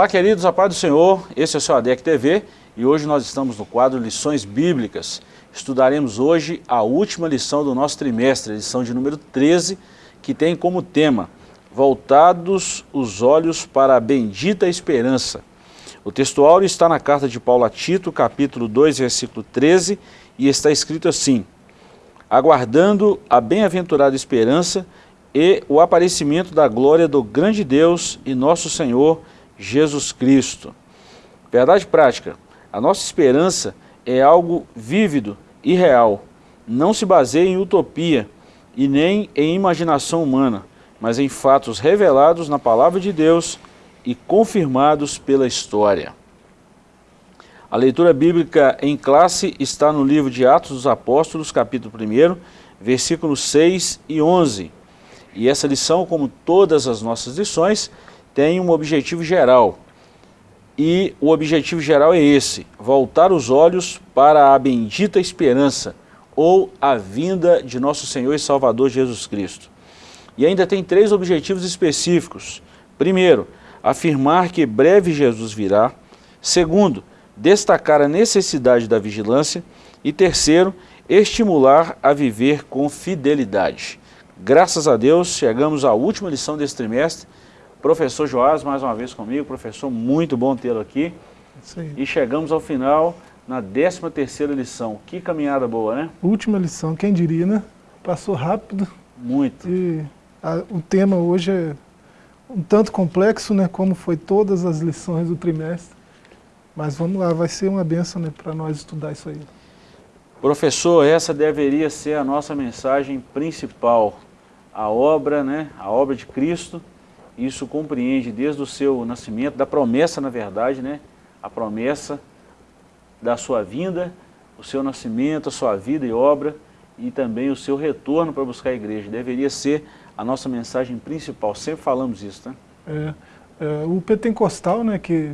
Olá, queridos, a paz do Senhor, esse é o seu ADEC TV e hoje nós estamos no quadro Lições Bíblicas. Estudaremos hoje a última lição do nosso trimestre, a lição de número 13, que tem como tema Voltados os olhos para a bendita esperança. O textuário está na carta de Paulo a Tito, capítulo 2, versículo 13, e está escrito assim, Aguardando a bem-aventurada esperança e o aparecimento da glória do grande Deus e nosso Senhor Jesus Cristo. Verdade prática, a nossa esperança é algo vívido e real. Não se baseia em utopia e nem em imaginação humana, mas em fatos revelados na palavra de Deus e confirmados pela história. A leitura bíblica em classe está no livro de Atos dos Apóstolos, capítulo 1, versículos 6 e 11. E essa lição, como todas as nossas lições, tem um objetivo geral. E o objetivo geral é esse, voltar os olhos para a bendita esperança, ou a vinda de nosso Senhor e Salvador Jesus Cristo. E ainda tem três objetivos específicos. Primeiro, afirmar que breve Jesus virá. Segundo, destacar a necessidade da vigilância. E terceiro, estimular a viver com fidelidade. Graças a Deus, chegamos à última lição desse trimestre Professor Joás, mais uma vez comigo, professor, muito bom tê-lo aqui. E chegamos ao final, na 13 terceira lição. Que caminhada boa, né? Última lição, quem diria, né? Passou rápido. Muito. E a, o tema hoje é um tanto complexo, né? Como foi todas as lições do trimestre. Mas vamos lá, vai ser uma benção né, para nós estudar isso aí. Professor, essa deveria ser a nossa mensagem principal. A obra, né? A obra de Cristo isso compreende desde o seu nascimento, da promessa, na verdade, né? A promessa da sua vinda, o seu nascimento, a sua vida e obra e também o seu retorno para buscar a igreja. Deveria ser a nossa mensagem principal, sempre falamos isso, né? É, é, o pentecostal, né, que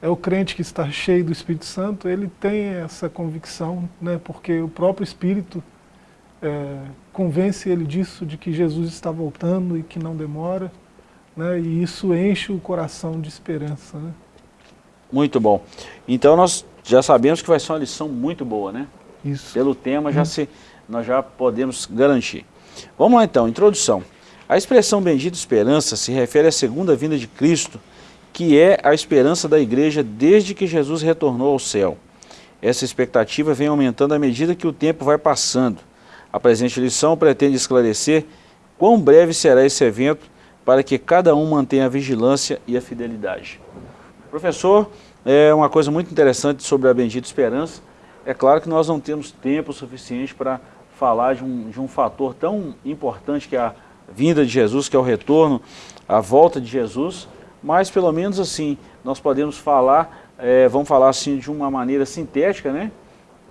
é o crente que está cheio do Espírito Santo, ele tem essa convicção, né, porque o próprio Espírito é, convence ele disso, de que Jesus está voltando e que não demora né, e isso enche o coração de esperança. Né? Muito bom. Então nós já sabemos que vai ser uma lição muito boa, né? Isso. Pelo tema já hum. se, nós já podemos garantir. Vamos lá então, introdução. A expressão bendita esperança se refere à segunda vinda de Cristo, que é a esperança da igreja desde que Jesus retornou ao céu. Essa expectativa vem aumentando à medida que o tempo vai passando. A presente lição pretende esclarecer quão breve será esse evento para que cada um mantenha a vigilância e a fidelidade. Professor, é uma coisa muito interessante sobre a Bendita Esperança, é claro que nós não temos tempo suficiente para falar de um, de um fator tão importante que é a vinda de Jesus, que é o retorno, a volta de Jesus, mas pelo menos assim, nós podemos falar, é, vamos falar assim de uma maneira sintética, né,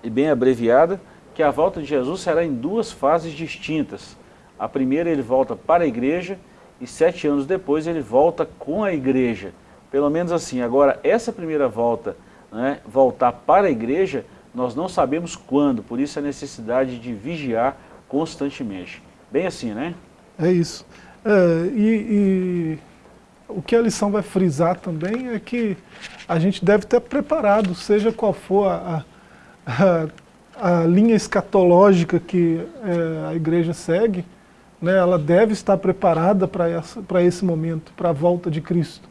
e bem abreviada, que a volta de Jesus será em duas fases distintas. A primeira ele volta para a igreja e sete anos depois ele volta com a igreja. Pelo menos assim, agora essa primeira volta, né, voltar para a igreja, nós não sabemos quando, por isso a necessidade de vigiar constantemente. Bem assim, né? É isso. É, e, e, o que a lição vai frisar também é que a gente deve estar preparado, seja qual for a, a, a linha escatológica que é, a igreja segue, né, ela deve estar preparada para esse momento, para a volta de Cristo.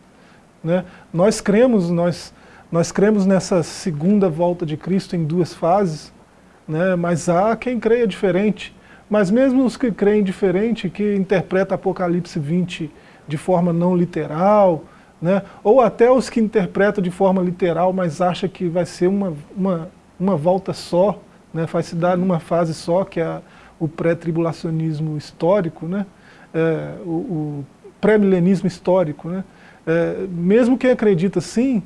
Né? Nós cremos, nós, nós cremos nessa segunda volta de Cristo em duas fases, né, mas há quem creia diferente. Mas mesmo os que creem diferente, que interpretam Apocalipse 20 de forma não literal, né, ou até os que interpretam de forma literal, mas acham que vai ser uma, uma, uma volta só, né, vai se dar numa fase só, que é a, o pré-tribulacionismo histórico, né? É, o, o pré-milenismo histórico. Né? É, mesmo quem acredita sim,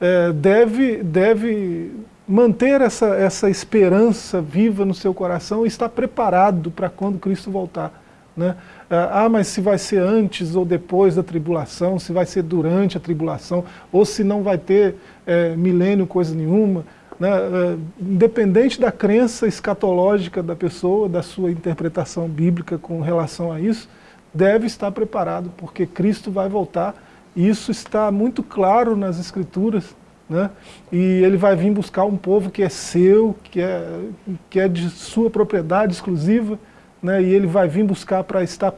é, deve, deve manter essa, essa esperança viva no seu coração e estar preparado para quando Cristo voltar. Né? É, ah, mas se vai ser antes ou depois da tribulação, se vai ser durante a tribulação, ou se não vai ter é, milênio coisa nenhuma né, é, independente da crença escatológica da pessoa, da sua interpretação bíblica com relação a isso, deve estar preparado, porque Cristo vai voltar e, Isso está muito claro nas escrituras, né? e ele vai vir buscar um povo que é seu, que é, que é de sua propriedade exclusiva, né? e ele vai vir buscar para estar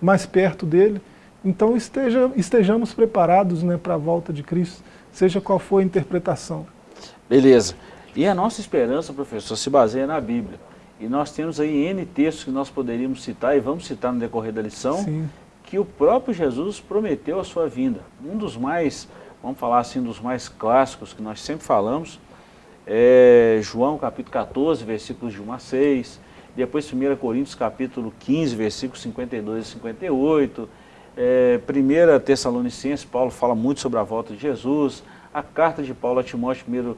mais perto dele. Então esteja, estejamos preparados né, para a volta de Cristo, seja qual for a interpretação. Beleza. E a nossa esperança, professor, se baseia na Bíblia. E nós temos aí N textos que nós poderíamos citar, e vamos citar no decorrer da lição, Sim. que o próprio Jesus prometeu a sua vinda. Um dos mais, vamos falar assim, dos mais clássicos que nós sempre falamos, é João capítulo 14, versículos de 1 a 6, depois 1 Coríntios capítulo 15, versículos 52 e 58, é, 1 Tessalonicenses, Paulo fala muito sobre a volta de Jesus, a carta de Paulo a Timóteo, 1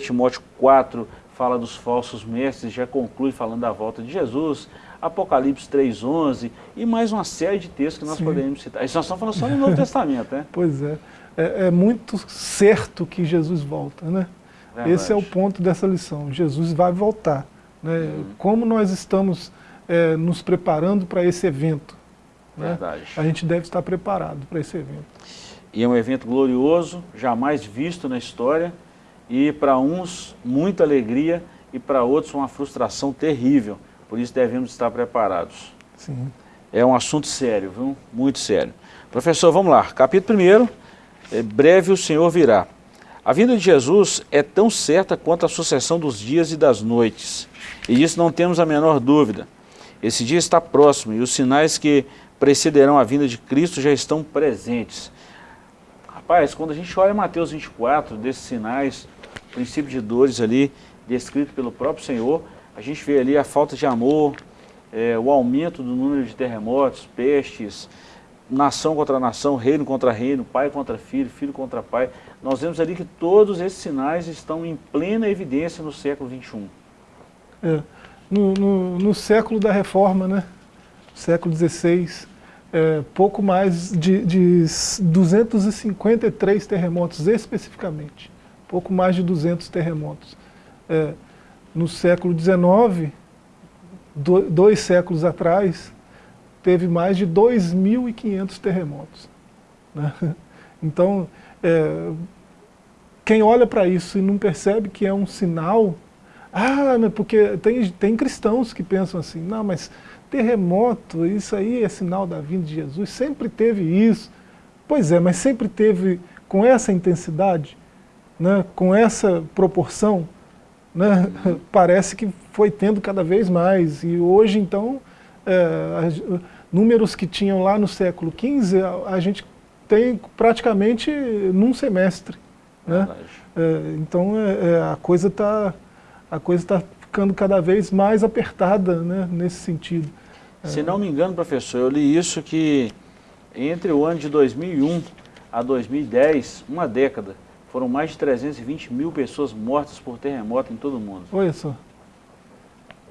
Timóteo 4, fala dos falsos mestres, já conclui falando da volta de Jesus, Apocalipse 3.11 e mais uma série de textos que nós Sim. podemos citar. Isso nós estamos falando só no Novo Testamento, né? Pois é. é. é. muito certo que Jesus volta, né? Verdade. Esse é o ponto dessa lição. Jesus vai voltar. Né? Hum. Como nós estamos é, nos preparando para esse evento? Né? Verdade. A gente deve estar preparado para esse evento. E é um evento glorioso, jamais visto na história, e para uns muita alegria e para outros uma frustração terrível. Por isso devemos estar preparados. Sim. É um assunto sério, viu? muito sério. Professor, vamos lá. Capítulo 1, é, breve o Senhor virá. A vinda de Jesus é tão certa quanto a sucessão dos dias e das noites. E disso não temos a menor dúvida. Esse dia está próximo e os sinais que precederão a vinda de Cristo já estão presentes. Rapaz, quando a gente olha Mateus 24, desses sinais, princípio de dores ali, descrito pelo próprio Senhor, a gente vê ali a falta de amor, é, o aumento do número de terremotos, pestes, nação contra nação, reino contra reino, pai contra filho, filho contra pai. Nós vemos ali que todos esses sinais estão em plena evidência no século XXI. É, no, no, no, século da reforma, né? século XVI, é, pouco mais de, de 253 terremotos especificamente pouco mais de 200 terremotos. É, no século XIX, do, dois séculos atrás, teve mais de 2.500 terremotos. Né? Então, é, quem olha para isso e não percebe que é um sinal, ah, porque tem, tem cristãos que pensam assim, não, mas terremoto, isso aí é sinal da vinda de Jesus, sempre teve isso. Pois é, mas sempre teve com essa intensidade? Né, com essa proporção, né, parece que foi tendo cada vez mais. E hoje, então, é, números que tinham lá no século XV, a, a gente tem praticamente num semestre. Né? É, então, é, é a coisa está tá ficando cada vez mais apertada né, nesse sentido. Se não me engano, professor, eu li isso que entre o ano de 2001 a 2010, uma década, foram mais de 320 mil pessoas mortas por terremoto em todo o mundo. Olha só.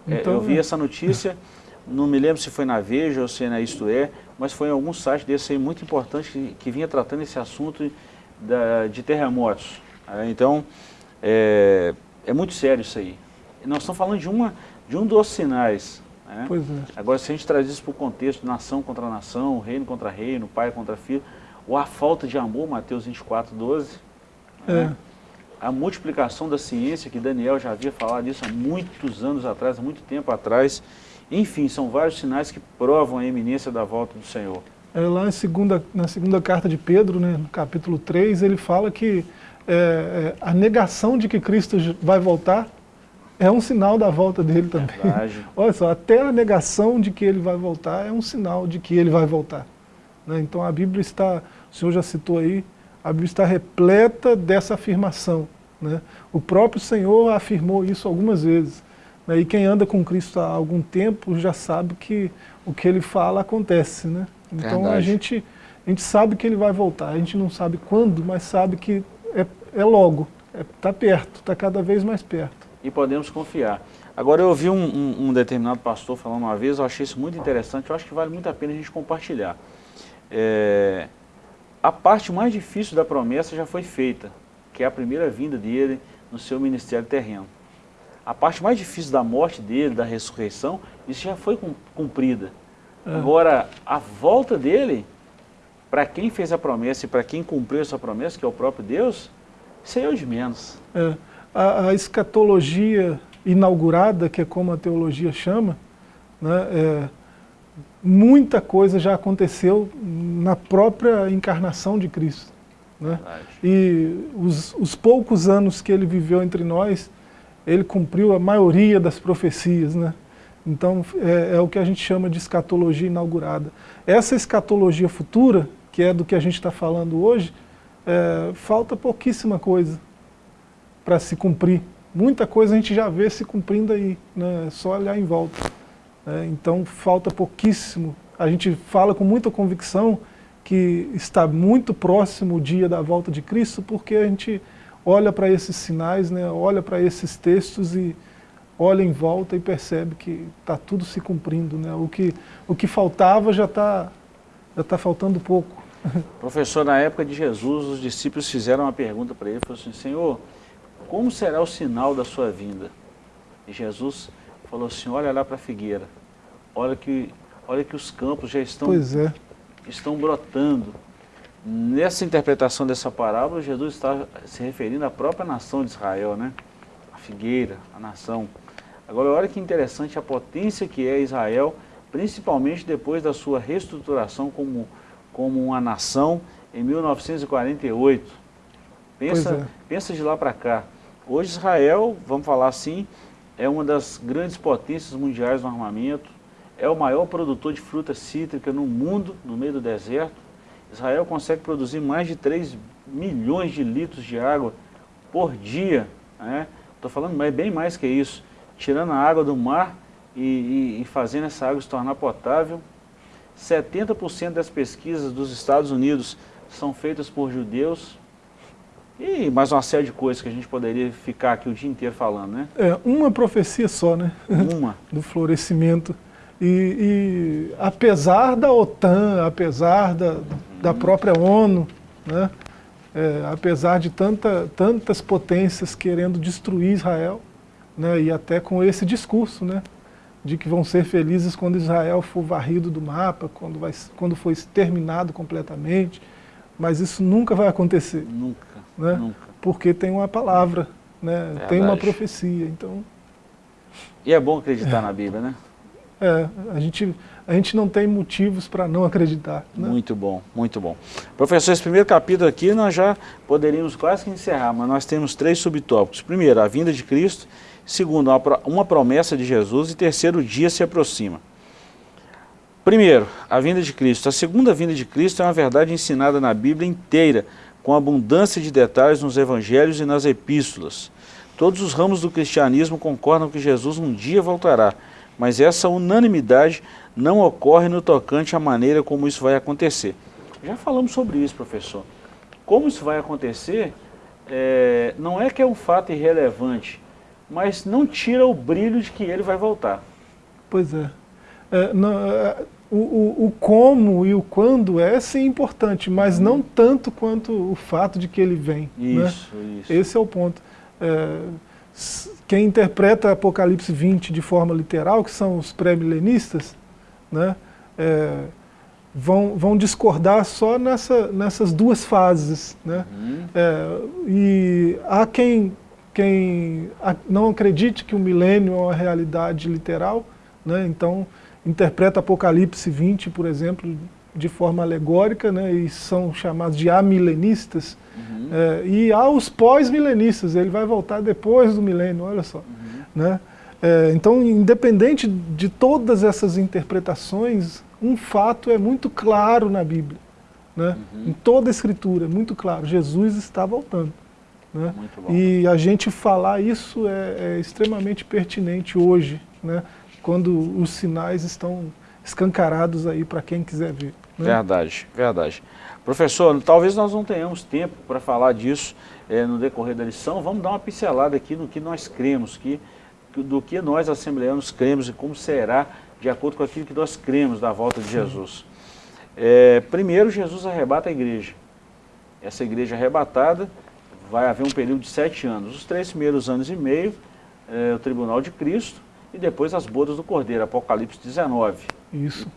Então, é, eu vi é. essa notícia, não me lembro se foi na Veja ou se é na Isto É, mas foi em algum site desse aí muito importante que, que vinha tratando esse assunto da, de terremotos. É, então, é, é, muito sério isso aí. E nós estamos falando de, uma, de um dos sinais. Né? Pois é. Agora, se a gente traz isso para o contexto, nação contra nação, reino contra reino, pai contra filho, ou a falta de amor, Mateus 24, 12, é. Né? A multiplicação da ciência, que Daniel já havia falado disso há muitos anos atrás, há muito tempo atrás. Enfim, são vários sinais que provam a eminência da volta do Senhor. É, lá segunda, na segunda carta de Pedro, né, no capítulo 3, ele fala que é, é, a negação de que Cristo vai voltar é um sinal da volta dele também. Verdade. Olha só, até a negação de que ele vai voltar é um sinal de que ele vai voltar. Né? Então a Bíblia está, o senhor já citou aí, a Bíblia está repleta dessa afirmação. Né? O próprio Senhor afirmou isso algumas vezes. Né? E quem anda com Cristo há algum tempo já sabe que o que ele fala acontece. Né? Então a gente, a gente sabe que ele vai voltar, a gente não sabe quando, mas sabe que é, é logo, está é, tá perto, está cada vez mais perto. E podemos confiar. Agora eu ouvi um, um, um, determinado pastor falando uma vez, eu achei isso muito interessante, eu acho que vale muito a pena a gente compartilhar. É, a parte mais difícil da promessa já foi feita, que é a primeira vinda dele no seu ministério terreno. A parte mais difícil da morte dele, da ressurreição, isso já foi cumprida. É. Agora, a volta dele para quem fez a promessa e para quem cumpriu essa promessa, que é o próprio Deus, isso aí é o de menos. É, a, a, escatologia inaugurada, que é como a teologia chama, né, é, muita coisa já aconteceu na própria encarnação de Cristo. Né? E os, os poucos anos que ele viveu entre nós, ele cumpriu a maioria das profecias. Né? Então é, é, o que a gente chama de escatologia inaugurada. Essa escatologia futura, que é do que a gente está falando hoje, é, falta pouquíssima coisa para se cumprir. Muita coisa a gente já vê se cumprindo aí, né? é só olhar em volta. É, então falta pouquíssimo. A gente fala com muita convicção que está muito próximo o dia da volta de Cristo, porque a gente olha para esses sinais, né, olha para esses textos e olha em volta e percebe que está tudo se cumprindo. Né? O, que, o que faltava já está já tá faltando pouco. Professor, na época de Jesus, os discípulos fizeram uma pergunta para ele, falaram assim, Senhor, como será o sinal da sua vinda? E Jesus falou assim, olha lá para a figueira, olha que, olha que os campos já estão, é. estão brotando. Nessa interpretação dessa parábola, Jesus está se referindo à própria nação de Israel, né? A figueira, a nação. Agora, olha que interessante a potência que é Israel, principalmente depois da sua reestruturação como, como uma nação em 1948. Pensa, é. pensa de lá para cá. Hoje Israel, vamos falar assim, é uma das grandes potências mundiais no armamento, é o maior produtor de fruta cítrica no mundo, no meio do deserto. Israel consegue produzir mais de 3 milhões de litros de água por dia. Estou né? falando é bem mais que isso. Tirando a água do mar e, e, e fazendo essa água se tornar potável. 70% das pesquisas dos Estados Unidos são feitas por judeus. E mais uma série de coisas que a gente poderia ficar aqui o dia inteiro falando, né? É, uma profecia só, né? Uma. Do florescimento. E, e, apesar da OTAN, apesar da, da própria ONU, né, é, apesar de tanta, tantas potências querendo destruir Israel, né, e até com esse discurso, né, de que vão ser felizes quando Israel for varrido do mapa, quando, vai, quando for exterminado completamente, mas isso nunca vai acontecer. Nunca, né, nunca. Porque tem uma palavra, né, tem uma profecia, então... E é bom acreditar é. na Bíblia, né? É, a gente, a gente não tem motivos para não acreditar. Né? Muito bom, muito bom. Professor, esse primeiro capítulo aqui nós já poderíamos quase que encerrar, mas nós temos três subtópicos. Primeiro, a vinda de Cristo. Segundo, uma promessa de Jesus. E terceiro, o dia se aproxima. Primeiro, a vinda de Cristo. A segunda vinda de Cristo é uma verdade ensinada na Bíblia inteira, com abundância de detalhes nos evangelhos e nas epístolas. Todos os ramos do cristianismo concordam que Jesus um dia voltará, mas essa unanimidade não ocorre no tocante à maneira como isso vai acontecer. Já falamos sobre isso, professor. Como isso vai acontecer, é, não é que é um fato irrelevante, mas não tira o brilho de que ele vai voltar. Pois é. é, não, é o, o, o, como e o quando é sim importante, mas uhum. não tanto quanto o fato de que ele vem. Né? Isso, né? isso. Esse é o ponto. É, quem interpreta Apocalipse 20 de forma literal, que são os pré-milenistas, né, é, vão, vão discordar só nessa, nessas duas fases. Né? Uhum. É, e há quem, quem não acredite que o milênio é uma realidade literal, né, então interpreta Apocalipse 20, por exemplo, de forma alegórica, né, e são chamados de amilenistas, uhum. é, e há os pós-milenistas, ele vai voltar depois do milênio, olha só. Uhum. Né? É, então, independente de todas essas interpretações, um fato é muito claro na Bíblia, né? Uhum. em toda a Escritura, é muito claro, Jesus está voltando. Né? E a gente falar isso é, é extremamente pertinente hoje, né? Quando os sinais estão escancarados aí para quem quiser ver. Né? Verdade, verdade. Professor, talvez nós não tenhamos tempo para falar disso é, no decorrer da lição, vamos dar uma pincelada aqui no que nós cremos, que, do que nós assembleanos cremos e como será de acordo com aquilo que nós cremos da volta de Jesus. É, primeiro, Jesus arrebata a igreja. Essa igreja arrebatada vai haver um período de sete anos. Os três primeiros anos e meio, é, o tribunal de Cristo, e depois as bodas do Cordeiro, Apocalipse 19. Isso.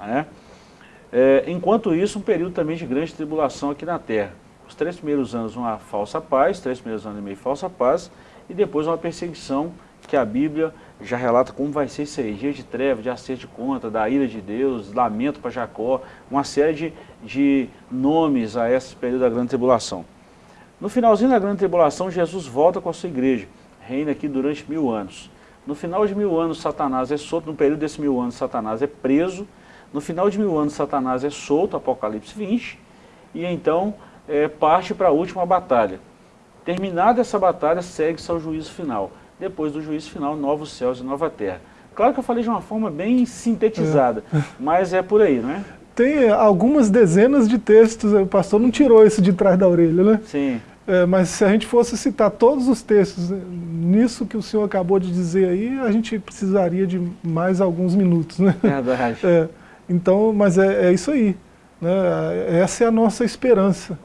É? É, enquanto isso, um período também de grande tribulação aqui na terra. Os três primeiros anos uma falsa paz, três primeiros anos e meio falsa paz, e depois uma perseguição que a Bíblia já relata como vai ser isso aí, dia de treva, de acerto de conta, da ira de Deus, lamento para Jacó, uma série de, de nomes a esse período da grande tribulação. No finalzinho da grande tribulação, Jesus volta com a sua igreja, reina aqui durante mil anos. No final de mil anos, Satanás é solto, no período desse mil anos, Satanás é preso, no final de mil anos, Satanás é solto, Apocalipse 20, e então é, parte para a última batalha. Terminada essa batalha, segue-se ao juízo final. Depois do juízo final, novos céus e nova terra. Claro que eu falei de uma forma bem sintetizada, é. mas é por aí, não é? Tem algumas dezenas de textos, o pastor não tirou isso de trás da orelha, né? Sim. É, mas se a gente fosse citar todos os textos né, nisso que o senhor acabou de dizer aí, a gente precisaria de mais alguns minutos, né? Verdade. É, então, mas é, é, isso aí. Né? Essa é a nossa esperança.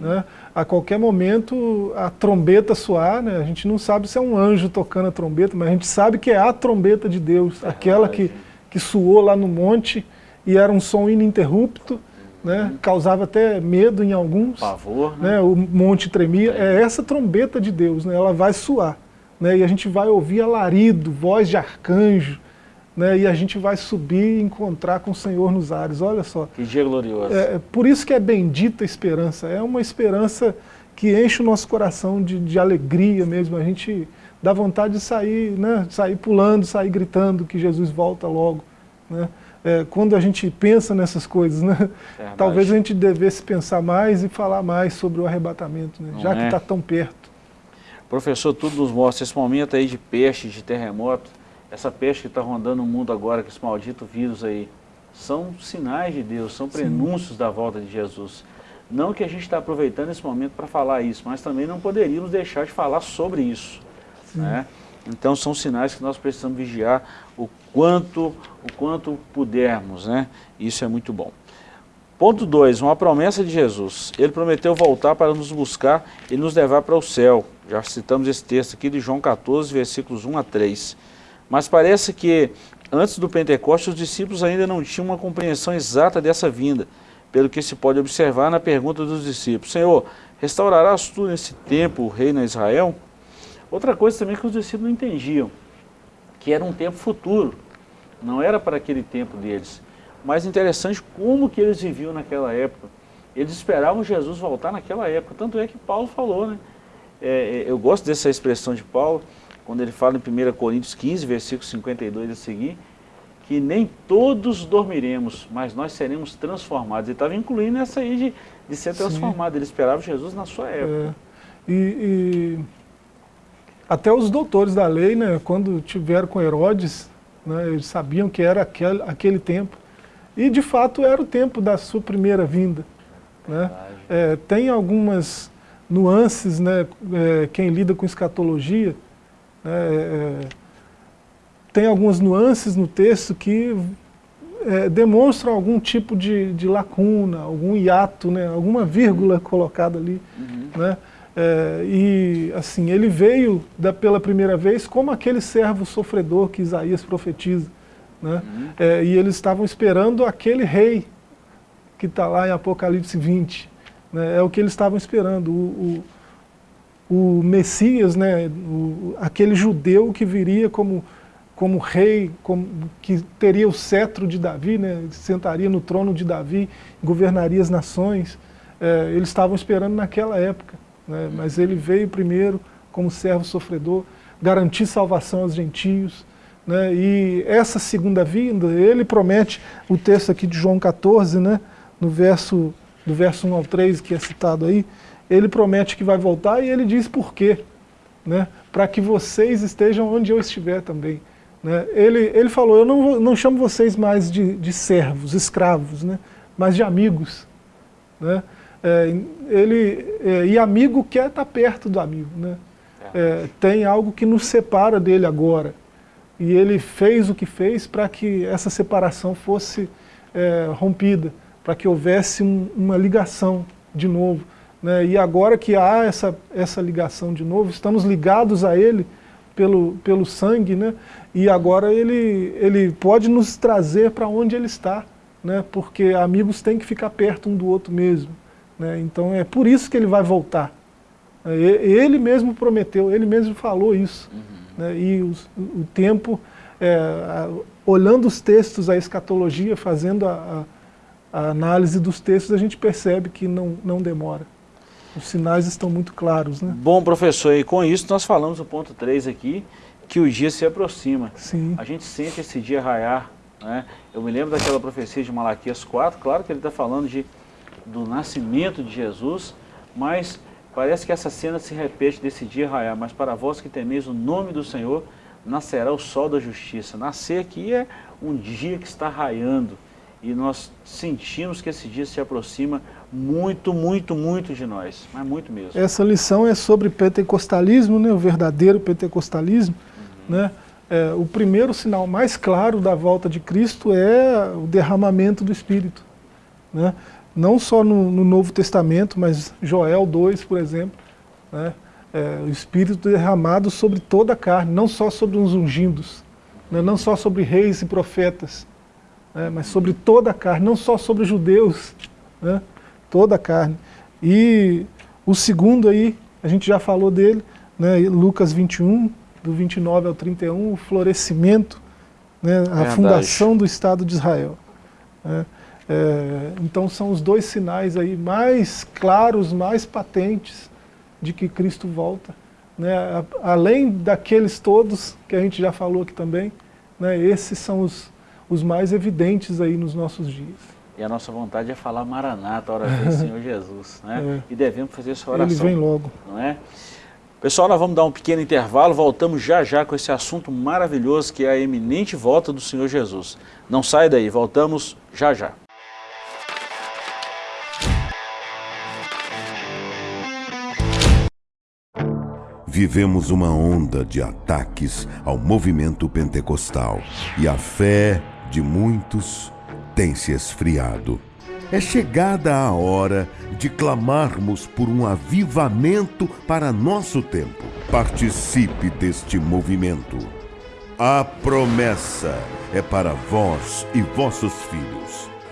Uhum. Né? A qualquer momento a trombeta soar, né? a gente não sabe se é um anjo tocando a trombeta, mas a gente sabe que é a trombeta de Deus, aquela que, que suou lá no monte e era um som ininterrupto, né? Uhum. causava até medo em alguns. Pavor, né? né? O monte tremia. É. é essa trombeta de Deus, né? ela vai soar. Né? E a gente vai ouvir alarido, voz de arcanjo, né, e a gente vai subir e encontrar com o Senhor nos ares, olha só. Que dia glorioso. É, é, por isso que é bendita a esperança, é uma esperança que enche o nosso coração de, de alegria mesmo, a gente dá vontade de sair, né, sair pulando, sair gritando que Jesus volta logo. Né? É, quando a gente pensa nessas coisas, né? talvez a gente devesse pensar mais e falar mais sobre o arrebatamento, né? já que está é? tão perto. Professor, tudo nos mostra esse momento aí de peste, de terremoto, essa peste que está rondando o mundo agora, com esse maldito vírus aí, são sinais de Deus, são prenúncios Sim. da volta de Jesus. Não que a gente está aproveitando esse momento para falar isso, mas também não poderíamos deixar de falar sobre isso. Né? Então são sinais que nós precisamos vigiar o quanto, o quanto pudermos. Né? Isso é muito bom. Ponto 2, uma promessa de Jesus. Ele prometeu voltar para nos buscar e nos levar para o céu. Já citamos esse texto aqui de João 14, versículos 1 a 3. Mas parece que antes do Pentecostes os discípulos ainda não tinham uma compreensão exata dessa vinda, pelo que se pode observar na pergunta dos discípulos, Senhor, restaurarás tu nesse tempo o reino a Israel? Outra coisa também que os discípulos não entendiam, que era um tempo futuro, não era para aquele tempo deles. Mas interessante como que eles viviam naquela época. Eles esperavam Jesus voltar naquela época, tanto é que Paulo falou, né? É, é eu gosto dessa expressão de Paulo, quando ele fala em 1 Coríntios 15, versículo 52 a seguir, que nem todos dormiremos, mas nós seremos transformados. Ele estava incluindo essa aí de, de ser transformado, Sim. ele esperava Jesus na sua época. É. E, e, até os doutores da lei, né, quando tiveram com Herodes, né, eles sabiam que era aquele, aquele tempo. E de fato era o tempo da sua primeira vinda. Né? É, tem algumas nuances, né, é, quem lida com escatologia, é, é, tem algumas nuances no texto que é, demonstram algum tipo de, de, lacuna, algum hiato, né, alguma vírgula colocada ali. Uhum. Né, é, e assim, ele veio da, pela primeira vez como aquele servo sofredor que Isaías profetiza. Né, uhum. é, e eles estavam esperando aquele rei que está lá em Apocalipse 20. Né, é o que eles estavam esperando. O, o, o Messias, né, o, aquele judeu que viria como, como rei, como, que teria o cetro de Davi, né, sentaria no trono de Davi, governaria as nações, é, eles estavam esperando naquela época, né, mas ele veio primeiro como servo sofredor, garantir salvação aos gentios, né, e essa segunda vinda, ele promete, o texto aqui de João 14, né, no verso, do verso 1 ao 3, que é citado aí, ele promete que vai voltar e ele diz por quê. Né? Para que vocês estejam onde eu estiver também. Né? Ele, ele falou, eu não, não chamo vocês mais de, de servos, escravos, né? mas de amigos. Né? É, ele, é, e amigo quer estar perto do amigo. Né? É, é tem algo que nos separa dele agora. E ele fez o que fez para que essa separação fosse é, rompida, para que houvesse um, uma ligação de novo. Né? E agora que há essa, essa ligação de novo, estamos ligados a Ele pelo, pelo sangue, né? e agora ele, ele pode nos trazer para onde Ele está. né, porque amigos têm que ficar perto um do outro mesmo. Né, então é por isso que ele vai voltar. É, ele mesmo prometeu, ele mesmo falou isso. Uhum. Né, e o, o tempo, é, olhando os textos, a escatologia, fazendo a, a, a, análise dos textos, a gente percebe que não, não demora. Os sinais estão muito claros. Né? Bom, professor, e com isso nós falamos o ponto 3 aqui, que o dia se aproxima. Sim. A gente sente esse dia raiar. Né? Eu me lembro daquela profecia de Malaquias 4, claro que ele está falando de, do nascimento de Jesus, mas parece que essa cena se repete desse dia raiar. Mas para vós que temeis o nome do Senhor, nascerá o sol da justiça. Nascer aqui é um dia que está raiando. E nós sentimos que esse dia se aproxima muito, muito, muito de nós, mas muito mesmo. Essa lição é sobre pentecostalismo, né, o verdadeiro pentecostalismo. Uhum. Né? É, o primeiro sinal mais claro da volta de Cristo é o derramamento do Espírito. Né? Não só no, no Novo Testamento, mas Joel 2, por exemplo, né? é, o Espírito derramado sobre toda a carne, não só sobre os ungidos, né, não só sobre reis e profetas, né, mas sobre toda a carne, não só sobre judeus, né, toda a carne. E o segundo aí, a gente já falou dele, né, Lucas 21, do 29 ao 31, o florescimento, né, a Verdade. fundação do Estado de Israel. Né. É, então são os dois sinais aí mais claros, mais patentes, de que Cristo volta. Né? Além daqueles todos que a gente já falou aqui também, né? esses são os, os mais evidentes aí nos nossos dias. E a nossa vontade é falar Maranata, hora vem Senhor Jesus. Né? É. E devemos fazer essa oração. Ele vem logo. Não é? Pessoal, nós vamos dar um pequeno intervalo, voltamos já já com esse assunto maravilhoso que é a eminente volta do Senhor Jesus. Não sai daí, voltamos já já. Vivemos uma onda de ataques ao movimento pentecostal e a fé de muitos tem se esfriado. É chegada a hora de clamarmos por um avivamento para nosso tempo. Participe deste movimento. A promessa é para vós e vossos filhos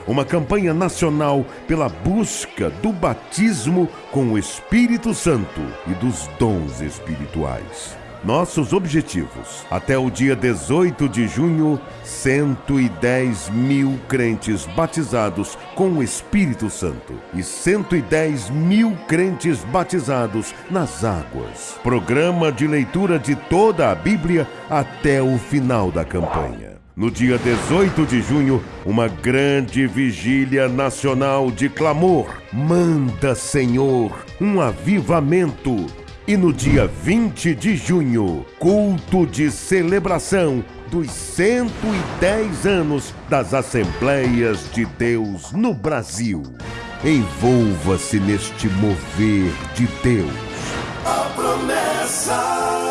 uma campanha nacional pela busca do batismo com o Espírito Santo e dos dons espirituais. Nossos objetivos. Até o dia 18 de junho, 110 mil crentes batizados com o Espírito Santo e 110 mil crentes batizados nas águas. Programa de leitura de toda a Bíblia até o final da campanha. No dia 18 de junho, uma grande vigília nacional de clamor. Manda, Senhor, um avivamento. E no dia 20 de junho, culto de celebração dos 110 anos das Assembleias de Deus no Brasil. Envolva-se neste mover de Deus. A promessa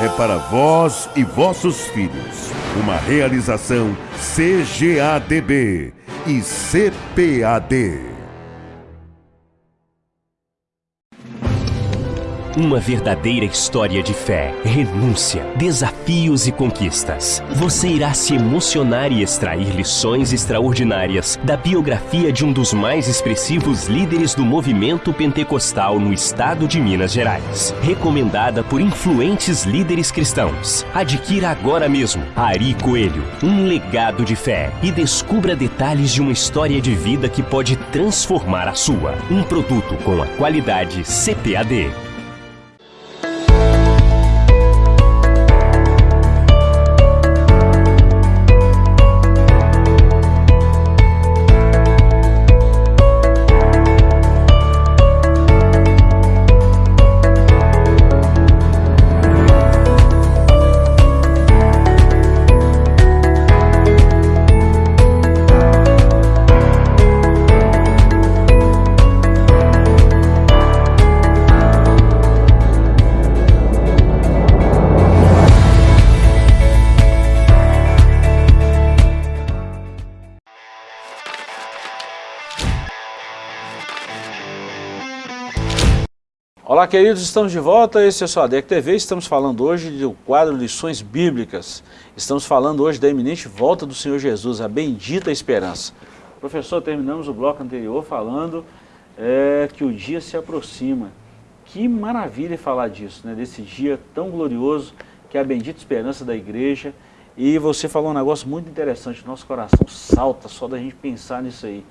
é para vós e vossos filhos. Uma realização CGADB e CPAD. Uma verdadeira história de fé, renúncia, desafios e conquistas. Você irá se emocionar e extrair lições extraordinárias da biografia de um dos mais expressivos líderes do movimento pentecostal no estado de Minas Gerais. Recomendada por influentes líderes cristãos. Adquira agora mesmo Ari Coelho, um legado de fé e descubra detalhes de uma história de vida que pode transformar a sua. Um produto com a qualidade CPAD. Olá queridos, estamos de volta, esse é o seu ADEC TV, estamos falando hoje do quadro Lições Bíblicas. Estamos falando hoje da eminente volta do Senhor Jesus, a bendita esperança. Professor, terminamos o bloco anterior falando é, que o dia se aproxima. Que maravilha falar disso, né? desse dia tão glorioso que é a bendita esperança da igreja. E você falou um negócio muito interessante, nosso coração salta só da gente pensar nisso aí.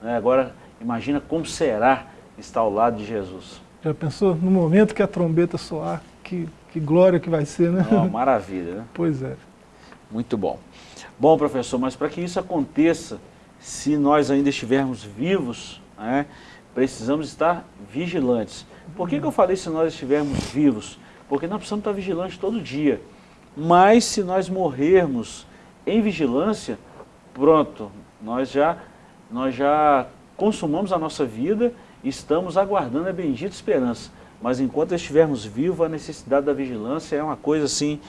Né? Agora, imagina como será estar ao lado de Jesus. Já pensou? No momento que a trombeta soar, que, que glória que vai ser, né? Uma maravilha, né? Pois é. Muito bom. Bom, professor, mas para que isso aconteça, se nós ainda estivermos vivos, né, precisamos estar vigilantes. Por que, que eu falei se nós estivermos vivos? Porque nós precisamos estar vigilantes todo dia. Mas se nós morrermos em vigilância, pronto, nós já, nós já consumamos a nossa vida estamos aguardando a bendita esperança. Mas enquanto estivermos vivos, a necessidade da vigilância é uma coisa assim,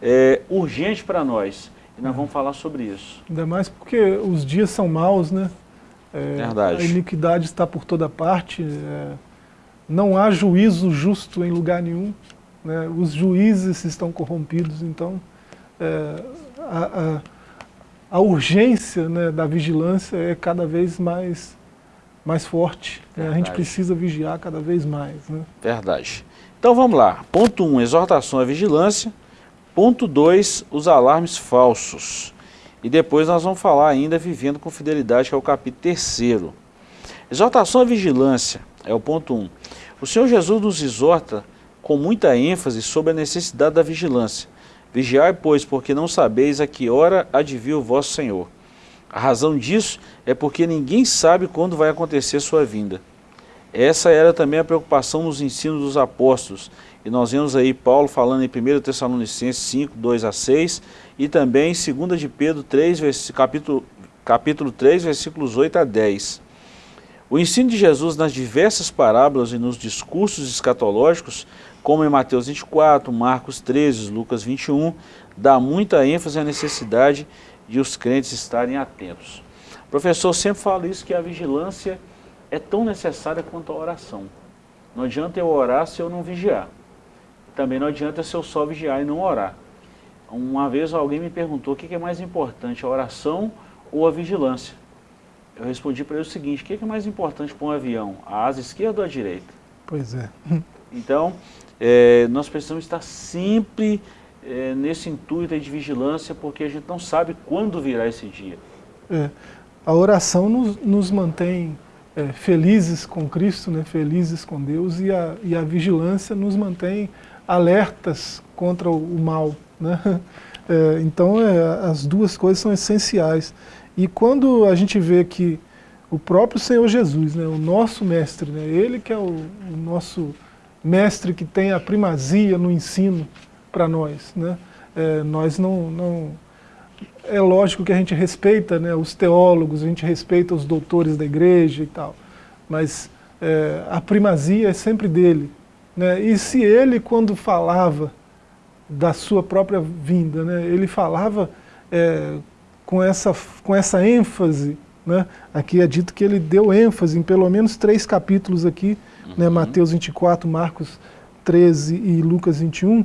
é, urgente para nós. E nós vamos falar sobre isso. Ainda mais porque os dias são maus, né? É, Verdade. A iniquidade está por toda parte. É, não há juízo justo em lugar nenhum. Né? Os juízes estão corrompidos, então é, a, a, a, urgência né, da vigilância é cada vez mais, mais forte. Né? A gente precisa vigiar cada vez mais. Né? Verdade. Então vamos lá. Ponto 1, um, exortação à vigilância. Ponto 2, os alarmes falsos. E depois nós vamos falar ainda vivendo com fidelidade, que é o capítulo terceiro. Exortação à vigilância é o ponto 1. Um. O Senhor Jesus nos exorta com muita ênfase sobre a necessidade da vigilância. Vigiai, pois, porque não sabeis a que hora há de vir o vosso Senhor. A razão disso é porque ninguém sabe quando vai acontecer sua vinda. Essa era também a preocupação nos ensinos dos apóstolos, e nós vemos aí Paulo falando em 1 Tessalonicenses 5, 2 a 6, e também em 2 de Pedro 3, capítulo, capítulo 3, versículos 8 a 10. O ensino de Jesus nas diversas parábolas e nos discursos escatológicos, como em Mateus 24, Marcos 13, Lucas 21, dá muita ênfase à necessidade de os crentes estarem atentos. O professor sempre fala isso, que a vigilância é tão necessária quanto a oração. Não adianta eu orar se eu não vigiar. Também não adianta se eu só vigiar e não orar. Uma vez alguém me perguntou o que é mais importante, a oração ou a vigilância. Eu respondi para ele o seguinte, o que é mais importante para um avião, a asa esquerda ou a direita? Pois é. Então, é, nós precisamos estar sempre é, nesse intuito de vigilância, porque a gente não sabe quando virá esse dia. É, a oração nos, nos mantém é, felizes com Cristo, né, felizes com Deus, e a, e a vigilância nos mantém alertas contra o, o mal. Né? É, então é, as duas coisas são essenciais. E quando a gente vê que o próprio Senhor Jesus, né, o nosso mestre, né, ele que é o, o nosso mestre que tem a primazia no ensino para nós, né, é, nós não, não... É lógico que a gente respeita né, os teólogos, a gente respeita os doutores da igreja e tal, mas é, a primazia é sempre dele. Né, e se ele, quando falava da sua própria vinda. Né? Ele falava é, com, essa, com essa ênfase, né? aqui é dito que ele deu ênfase em pelo menos três capítulos aqui, né? uhum. né? Mateus 24, Marcos 13 e Lucas 21,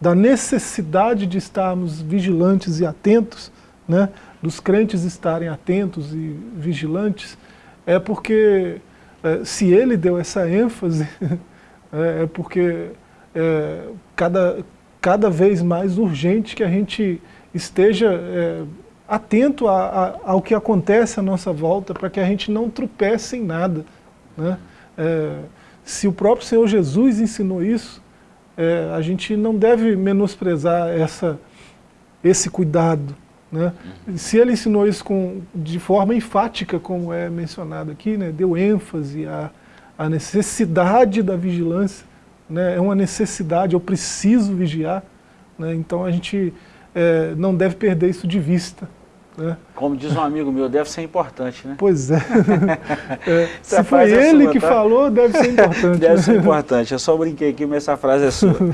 da necessidade de estarmos vigilantes e atentos, né? dos crentes estarem atentos e vigilantes, é porque é, se ele deu essa ênfase, é, é porque é, cada, cada vez mais urgente que a gente esteja é, atento a, a, ao que acontece à nossa volta, para que a gente não tropece em nada. Né? É, se o próprio Senhor Jesus ensinou isso, é, a gente não deve menosprezar essa, esse cuidado. Né? Se ele ensinou isso com, de forma enfática, como é mencionado aqui, né? deu ênfase à, à necessidade da vigilância, né, é uma necessidade, eu preciso vigiar, né, então a gente é, não deve perder isso de vista. Né. Como diz um amigo meu, deve ser importante, né? Pois é. é se foi é ele sua, que tá? falou, deve ser importante. deve ser importante, eu só brinquei aqui, mas essa frase é sua.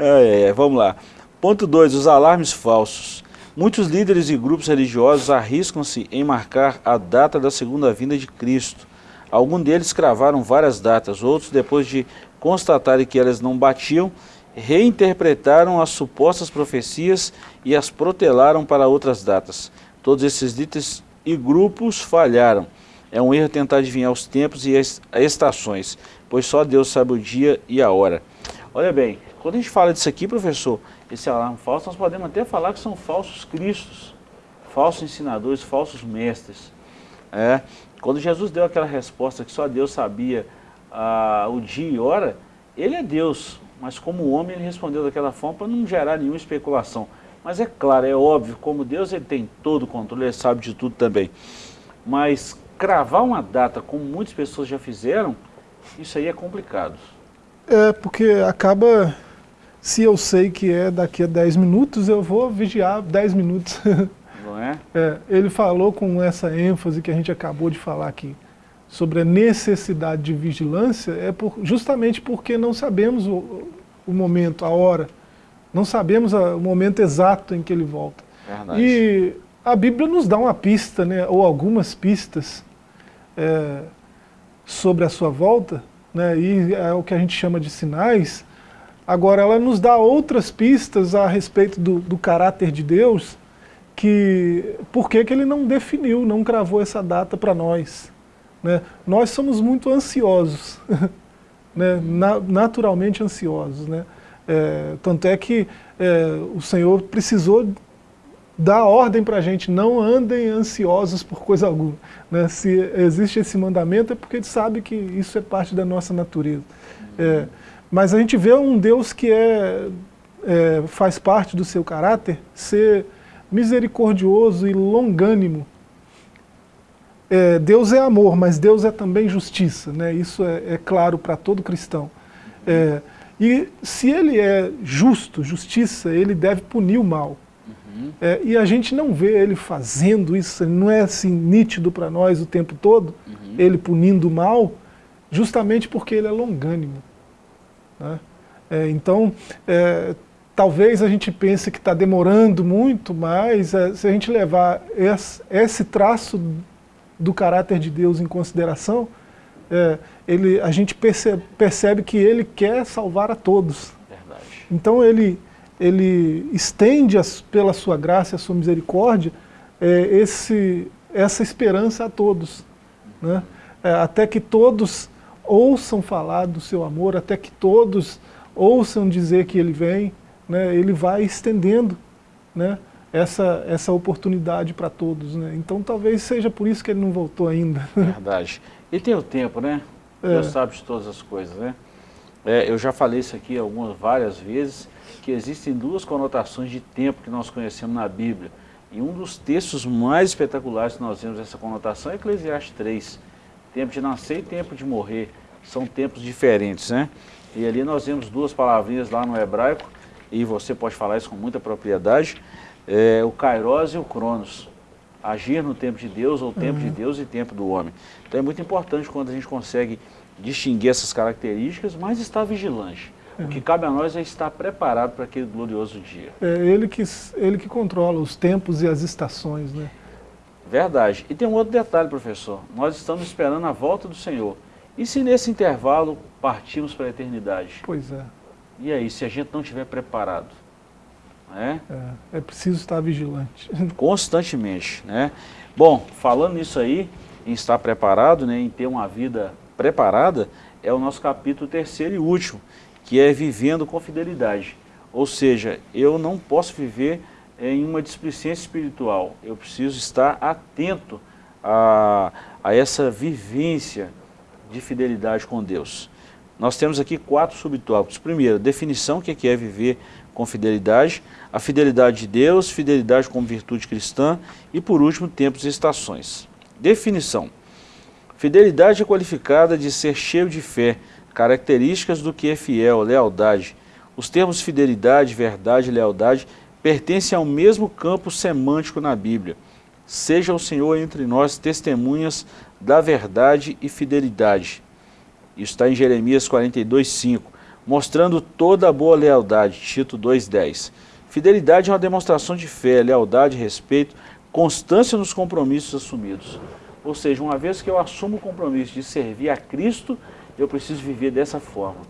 É, é, vamos lá. Ponto 2, os alarmes falsos. Muitos líderes e grupos religiosos arriscam-se em marcar a data da segunda vinda de Cristo. Alguns deles cravaram várias datas, outros, depois de constatarem que elas não batiam, reinterpretaram as supostas profecias e as protelaram para outras datas. Todos esses líderes, e grupos falharam. É um erro tentar adivinhar os tempos e as estações, pois só Deus sabe o dia e a hora. Olha bem, quando a gente fala disso aqui, professor, esse alarme falso, nós podemos até falar que são falsos cristos, falsos ensinadores, falsos mestres. É, quando Jesus deu aquela resposta que só Deus sabia ah, o dia e hora, ele é Deus, mas como homem ele respondeu daquela forma para não gerar nenhuma especulação. Mas é claro, é óbvio, como Deus ele tem todo o controle, ele sabe de tudo também. Mas cravar uma data, como muitas pessoas já fizeram, isso aí é complicado. É, porque acaba, se eu sei que é daqui a 10 minutos, eu vou vigiar 10 minutos. Não é? é? Ele falou com essa ênfase que a gente acabou de falar aqui, sobre a necessidade de vigilância, é por, justamente porque não sabemos o, o momento, a hora. Não sabemos a, o momento exato em que ele volta. Verdade. E a Bíblia nos dá uma pista, né, ou algumas pistas, é, sobre a sua volta, né, e é o que a gente chama de sinais, agora ela nos dá outras pistas a respeito do, do caráter de Deus, que por que, que ele não definiu, não cravou essa data para nós. Né? Nós somos muito ansiosos, né? Na, naturalmente ansiosos. Né? É, tanto é que é, o Senhor precisou dar ordem para a gente, não andem ansiosos por coisa alguma. Né? Se existe esse mandamento é porque ele sabe que isso é parte da nossa natureza. É, mas a gente vê um Deus que é, é, faz parte do seu caráter ser misericordioso e longânimo. É, Deus é amor, mas Deus é também justiça, né? isso é, é claro para todo cristão. É, e se ele é justo, justiça, ele deve punir o mal. Uhum. É, e a gente não vê ele fazendo isso, não é assim nítido para nós o tempo todo, uhum. ele punindo o mal, justamente porque ele é longânimo. Né? É, então, é, talvez a gente pense que está demorando muito, mas é, se a gente levar esse, esse, traço do caráter de Deus em consideração, é, ele, a gente percebe, percebe que ele quer salvar a todos. Verdade. Então ele ele estende as, pela sua graça e a sua misericórdia é, esse, essa esperança a todos. Né? É, até que todos ouçam falar do seu amor, até que todos ouçam dizer que ele vem, né? ele vai estendendo né? essa, essa oportunidade para todos. Né? Então talvez seja por isso que ele não voltou ainda. Verdade. E tem o tempo, né? É. Deus sabe de todas as coisas, né? É, eu já falei isso aqui algumas várias vezes, que existem duas conotações de tempo que nós conhecemos na Bíblia. E um dos textos mais espetaculares que nós vemos essa conotação é Eclesiastes 3. Tempo de nascer e tempo de morrer. São tempos diferentes, né? E ali nós vemos duas palavrinhas lá no hebraico, e você pode falar isso com muita propriedade, é, o Kairos e o Cronos. Agir no tempo de Deus, ou tempo uhum. de Deus e tempo do homem. Então é muito importante quando a gente consegue distinguir essas características, mas estar vigilante. O que cabe a nós é estar preparado para aquele glorioso dia. É ele que, ele que controla os tempos e as estações, né? Verdade. E tem um outro detalhe, professor. Nós estamos esperando a volta do Senhor. E se nesse intervalo partimos para a eternidade? Pois é. E aí, se a gente não estiver preparado? É? é, é preciso estar vigilante. Constantemente, né? Bom, falando nisso aí, em estar preparado, né, em ter uma vida preparada, é o nosso capítulo terceiro e último, que é vivendo com fidelidade. Ou seja, eu não posso viver em uma displicência espiritual, eu preciso estar atento a, a essa vivência de fidelidade com Deus. Nós temos aqui quatro subtópicos. Primeiro, definição, o que é, é viver com fidelidade, a fidelidade de Deus, fidelidade como virtude cristã e, por último, tempos e estações. Definição. Fidelidade é qualificada de ser cheio de fé, Características do que é fiel, lealdade. Os termos fidelidade, verdade e lealdade pertencem ao mesmo campo semântico na Bíblia. Seja o Senhor entre nós testemunhas da verdade e fidelidade. Isso está em Jeremias 42, 5, mostrando toda a boa lealdade, Tito 2,10. Fidelidade é uma demonstração de fé, lealdade, respeito, constância nos compromissos assumidos. Ou seja, uma vez que eu assumo o compromisso de servir a Cristo, eu preciso viver dessa forma.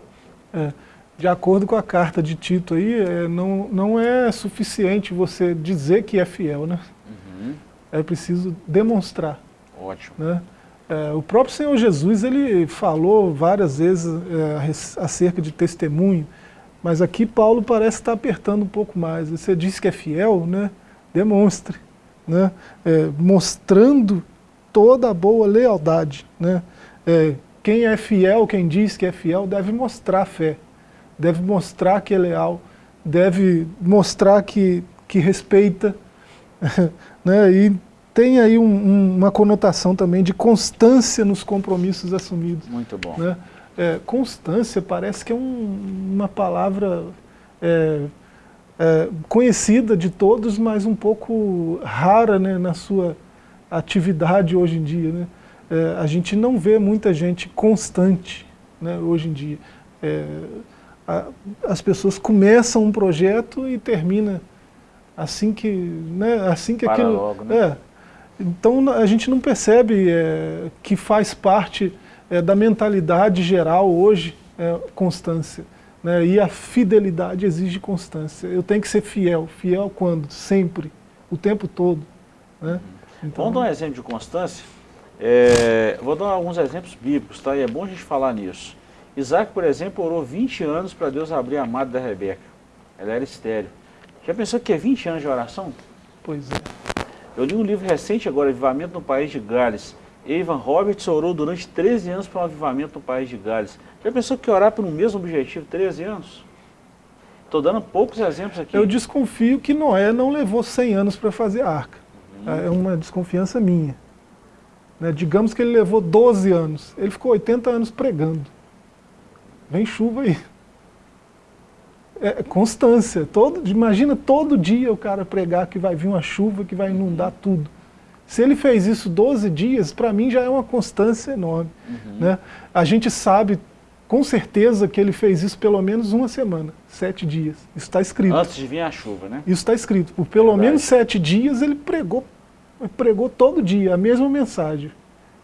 É, de acordo com a carta de Tito aí, é, não, não é suficiente você dizer que é fiel, né? Uhum. é preciso demonstrar. Ótimo. Né? É, o próprio Senhor Jesus, ele falou várias vezes é, acerca de testemunho, mas aqui Paulo parece estar apertando um pouco mais. Você disse que é fiel, né? demonstre. Né? É, mostrando toda a boa lealdade. Né? É, quem é fiel, quem diz que é fiel, deve mostrar fé, deve mostrar que é leal, deve mostrar que, que respeita, né? e tem aí um, um, uma conotação também de constância nos compromissos assumidos. Muito bom. Né? É, constância parece que é um, uma palavra é, é, conhecida de todos, mas um pouco rara né, na sua atividade hoje em dia. Né? É, a gente não vê muita gente constante né, hoje em dia. É, a, as pessoas começam um projeto e termina assim que, né, assim que Para aquilo... Logo, né? é, então a gente não percebe que faz parte é, da mentalidade geral hoje é, constância. Né, e a fidelidade exige constância. Eu tenho que ser fiel. Fiel quando? Sempre. O tempo todo. Né? Então, Vamos dar um exemplo de constância? É, vou dar alguns exemplos bíblicos, tá? E é bom a gente falar nisso. Isaac, por exemplo, orou 20 anos para Deus abrir a madre da Rebeca. Ela era estéreo. Já pensou que é 20 anos de oração? Pois é. Eu li um livro recente agora, Avivamento no País de Gales. Evan Roberts orou durante 13 anos para um avivamento no País de Gales. Já pensou que orar por um mesmo objetivo 13 anos? Estou dando poucos exemplos aqui. Eu desconfio que Noé não levou 100 anos para fazer a arca. Uhum. É uma desconfiança minha. Né? Digamos que ele levou 12 anos. Ele ficou 80 anos pregando. Vem chuva aí. É, é constância. Todo, imagina todo dia o cara pregar que vai vir uma chuva, que vai inundar tudo. Se ele fez isso 12 dias, para mim já é uma constância enorme. Uhum. Né? A gente sabe com certeza que ele fez isso pelo menos uma semana, sete dias. Isso está escrito. Antes de vir a chuva, né? Isso está escrito. Por pelo Verdade. menos sete dias ele pregou pregou todo dia a mesma mensagem.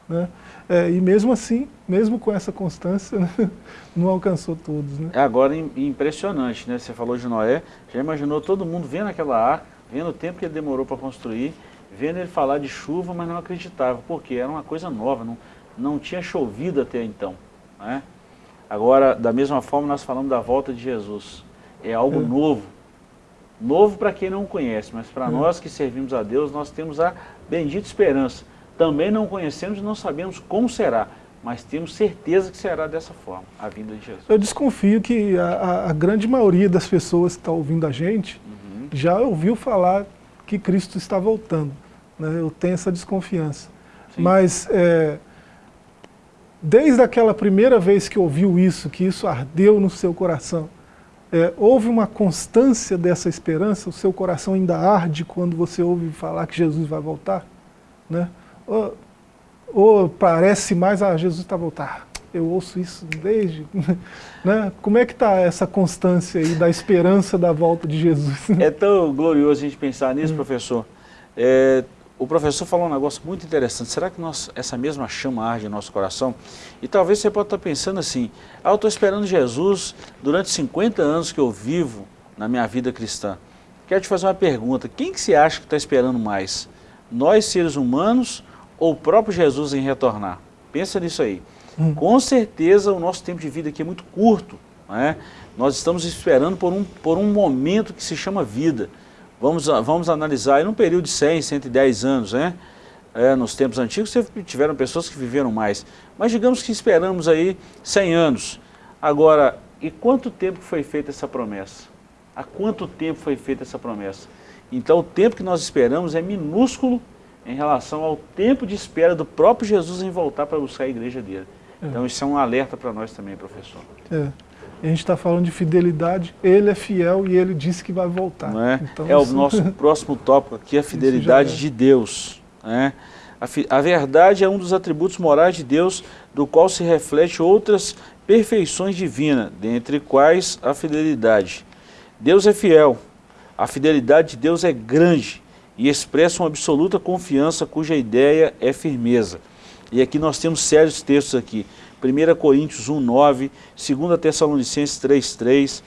Né? É, e mesmo assim, mesmo com essa constância, né, não alcançou todos. Né? É agora impressionante, né? Você falou de Noé, já imaginou todo mundo vendo aquela arca, vendo o tempo que ele demorou para construir, vendo ele falar de chuva, mas não acreditava, porque era uma coisa nova, não, não tinha chovido até então. Né? Agora, da mesma forma, nós falamos da volta de Jesus. É algo é. novo, Novo para quem não conhece, mas para hum. nós que servimos a Deus, nós temos a bendita esperança. Também não conhecemos e não sabemos como será, mas temos certeza que será dessa forma, a vinda de Jesus. Eu desconfio que a, a grande maioria das pessoas que está ouvindo a gente uhum. já ouviu falar que Cristo está voltando. Né? Eu tenho essa desconfiança. Sim. Mas é, desde aquela primeira vez que ouviu isso, que isso ardeu no seu coração, é, houve uma constância dessa esperança, o seu coração ainda arde quando você ouve falar que Jesus vai voltar? Né? Ou, ou parece mais, ah, Jesus está a voltar. Eu ouço isso desde... Né? Como é que está essa constância aí da esperança da volta de Jesus? É tão glorioso a gente pensar nisso, hum. professor. É, o professor falou um negócio muito interessante. Será que nós, essa mesma chama arde em nosso coração? E talvez você possa estar pensando assim, ah, eu estou esperando Jesus durante 50 anos que eu vivo na minha vida cristã. Quero te fazer uma pergunta, quem que você acha que está esperando mais? Nós, seres humanos, ou o próprio Jesus em retornar? Pensa nisso aí. Hum. Com certeza o nosso tempo de vida aqui é muito curto. Né? Nós estamos esperando por um, por um momento que se chama vida. Vamos, vamos analisar, em um período de 100, 110 anos, né? É, nos tempos antigos tiveram pessoas que viveram mais. Mas digamos que esperamos aí 100 anos. Agora, e quanto tempo foi feita essa promessa? Há quanto tempo foi feita essa promessa? Então o tempo que nós esperamos é minúsculo em relação ao tempo de espera do próprio Jesus em voltar para buscar a igreja dele. É. Então isso é um alerta para nós também, professor. É a gente está falando de fidelidade, ele é fiel e ele disse que vai voltar. Não é então, é o nosso próximo tópico aqui, a fidelidade é. de Deus. Né? A, a verdade é um dos atributos morais de Deus, do qual se reflete outras perfeições divinas, dentre quais a fidelidade. Deus é fiel, a fidelidade de Deus é grande e expressa uma absoluta confiança cuja ideia é firmeza. E aqui nós temos sérios textos aqui. 1 Coríntios 1, 9, 2 Tessalonicenses 3, 3,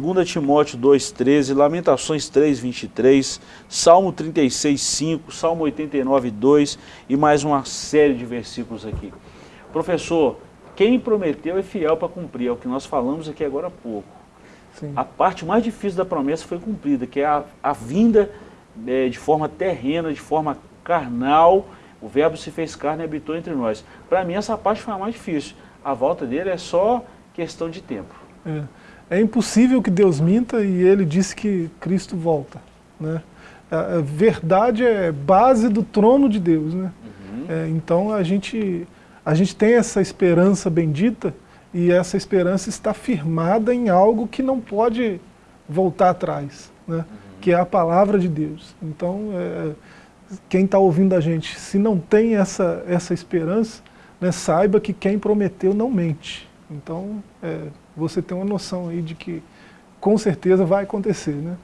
2 Timóteo 2, 13, Lamentações 3, 23, Salmo 36, 5, Salmo 89, 2 e mais uma série de versículos aqui. Professor, quem prometeu é fiel para cumprir, é o que nós falamos aqui agora há pouco. Sim. A parte mais difícil da promessa foi cumprida, que é a, a vinda é, de forma terrena, de forma carnal, o verbo se fez carne e habitou entre nós. Para mim essa parte foi a mais difícil. A volta dele é só questão de tempo. É, é impossível que Deus minta e ele disse que Cristo volta. Né? A, verdade é base do trono de Deus. Né? Uhum. É, então a gente, a gente tem essa esperança bendita e essa esperança está firmada em algo que não pode voltar atrás, né? Uhum. que é a palavra de Deus. Então, é, quem está ouvindo a gente, se não tem essa, essa esperança, né, saiba que quem prometeu não mente. Então, é, você tem uma noção aí de que com certeza vai acontecer. Né?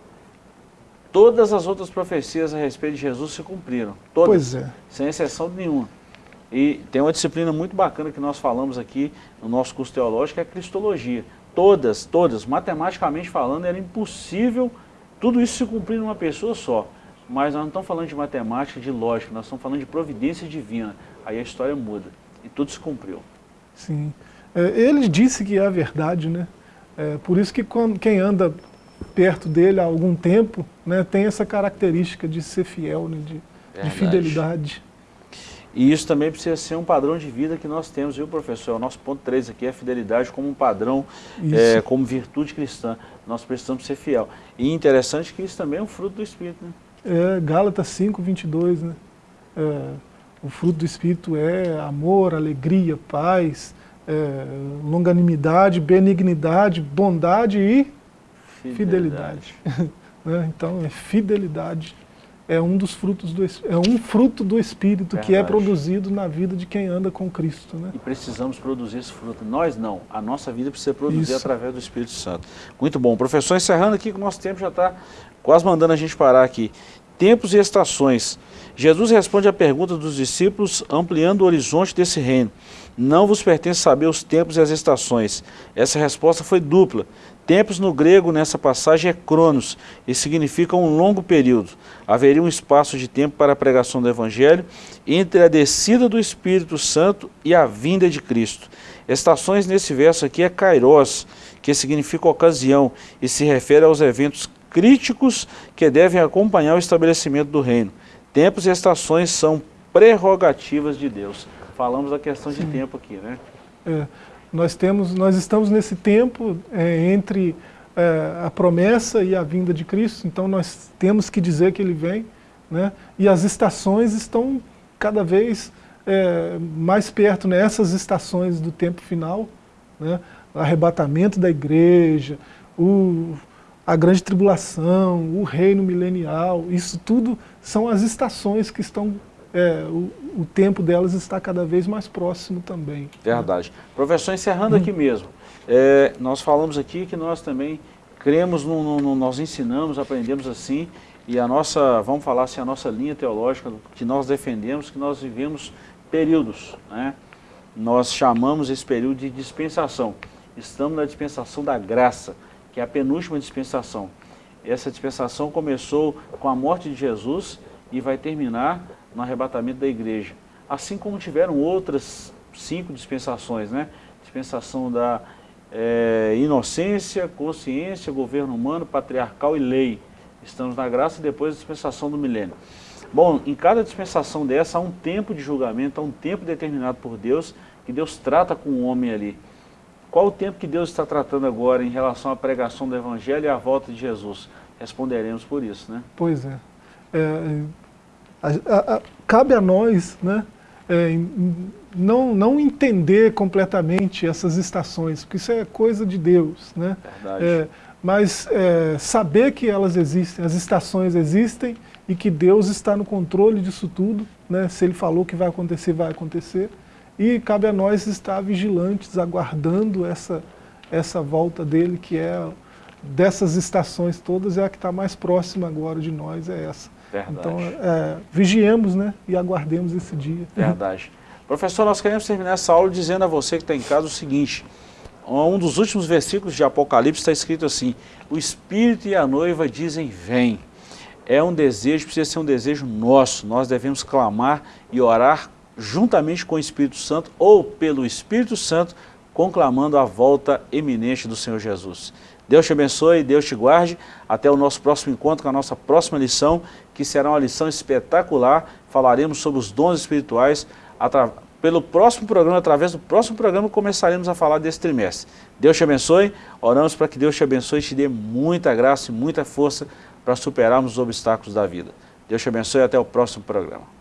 Todas as outras profecias a respeito de Jesus se cumpriram. Todas. Pois é. Sem exceção nenhuma. E tem uma disciplina muito bacana que nós falamos aqui no nosso curso teológico, que é a cristologia. Todas, todas, matematicamente falando, era impossível tudo isso se cumprir numa pessoa só. Mas nós não estamos falando de matemática, de lógica, nós estamos falando de providência divina. Aí a história muda. E tudo se cumpriu. Sim. É, ele disse que é a verdade, né? É, por isso que quando, quem anda perto dele há algum tempo, né, tem essa característica de ser fiel, né, de, de fidelidade. E isso também precisa ser um padrão de vida que nós temos, viu, professor? O nosso ponto 3 aqui é a fidelidade como um padrão, é, como virtude cristã. Nós precisamos ser fiel. E interessante que isso também é um fruto do Espírito, né? É, Gálatas 5, 22, né? É, o fruto do Espírito é amor, alegria, paz, é, longanimidade, benignidade, bondade e fidelidade. fidelidade. né? Então, é fidelidade é um dos frutos do é um fruto do Espírito Verdade. que é produzido na vida de quem anda com Cristo. Né? E precisamos produzir esse fruto. Nós não, a nossa vida precisa produzir Isso. através do Espírito Santo. Muito bom. Professor, encerrando aqui que o nosso tempo já está quase mandando a gente parar aqui. Tempos e estações. Jesus responde à pergunta dos discípulos, ampliando o horizonte desse reino. Não vos pertence saber os tempos e as estações. Essa resposta foi dupla. Tempos no grego nessa passagem é cronos e significa um longo período. Haveria um espaço de tempo para a pregação do Evangelho entre a descida do Espírito Santo e a vinda de Cristo. Estações nesse verso aqui é kairos, que significa ocasião e se refere aos eventos críticos que devem acompanhar o estabelecimento do reino. Tempos e estações são prerrogativas de Deus. Falamos da questão de tempo aqui, né? É. Nós, temos, nós estamos nesse tempo é, entre é, a promessa e a vinda de Cristo, então nós temos que dizer que Ele vem, né? e as estações estão cada vez é, mais perto, nessas né? estações do tempo final, né? o arrebatamento da igreja, o, a grande tribulação, o reino milenial, isso tudo são as estações que estão é, o, o, tempo delas está cada vez mais próximo também. Verdade. Né? Professor, encerrando hum. aqui mesmo, é, nós falamos aqui que nós também cremos, no, no, no, nós ensinamos, aprendemos assim, e a nossa, vamos falar assim, a nossa linha teológica que nós defendemos, que nós vivemos períodos, né? Nós chamamos esse período de dispensação. Estamos na dispensação da graça, que é a penúltima dispensação. Essa dispensação começou com a morte de Jesus e vai terminar no arrebatamento da igreja. Assim como tiveram outras cinco dispensações, né? Dispensação da é, inocência, consciência, governo humano, patriarcal e lei. Estamos na graça depois a dispensação do milênio. Bom, em cada dispensação dessa há um tempo de julgamento, há um tempo determinado por Deus, que Deus trata com o homem ali. Qual o tempo que Deus está tratando agora em relação à pregação do Evangelho e à volta de Jesus? Responderemos por isso, né? Pois é. é a, a, a, cabe a nós né, é, não, não entender completamente essas estações, porque isso é coisa de Deus. Né? É, mas é, saber que elas existem, as estações existem e que Deus está no controle disso tudo. Né? Se Ele falou que vai acontecer, vai acontecer. E cabe a nós estar vigilantes, aguardando essa, essa volta dele, que é dessas estações todas, é a que está mais próxima agora de nós, é essa. Verdade. Então, é, vigiemos né, e aguardemos esse dia. Verdade. Professor, nós queremos terminar essa aula dizendo a você que está em casa o seguinte, um dos últimos versículos de Apocalipse está escrito assim, o Espírito e a noiva dizem, vem. É um desejo, precisa ser um desejo nosso, nós devemos clamar e orar juntamente com o Espírito Santo ou pelo Espírito Santo, conclamando a volta eminente do Senhor Jesus. Deus te abençoe, Deus te guarde. Até o nosso próximo encontro com a nossa próxima lição, que será uma lição espetacular. Falaremos sobre os dons espirituais pelo próximo programa, através do próximo programa, começaremos a falar desse trimestre. Deus te abençoe, oramos para que Deus te abençoe e te dê muita graça e muita força para superarmos os obstáculos da vida. Deus te abençoe e até o próximo programa.